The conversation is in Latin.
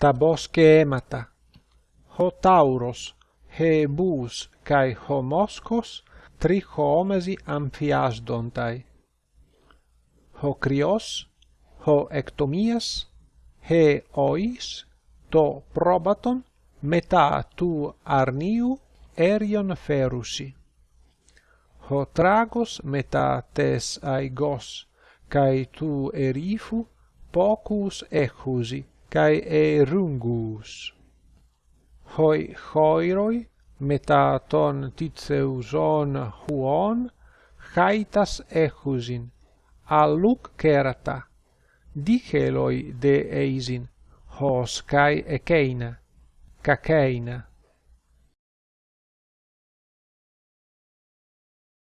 ta boschemata. Ho tauros, he bus cae homoscos trichoomesi amphiasdontai. Ho krios ho ectomias, he ois, to probaton, meta tu arniu erion ferusi. Ho tragos meta tes aigos, cae tu erifu pocus echusi kai erungus. Hoi choiroi metaton titzeuson huon haitas echusin alluc kerata diceloi de eisin hos kai ekeina kakeina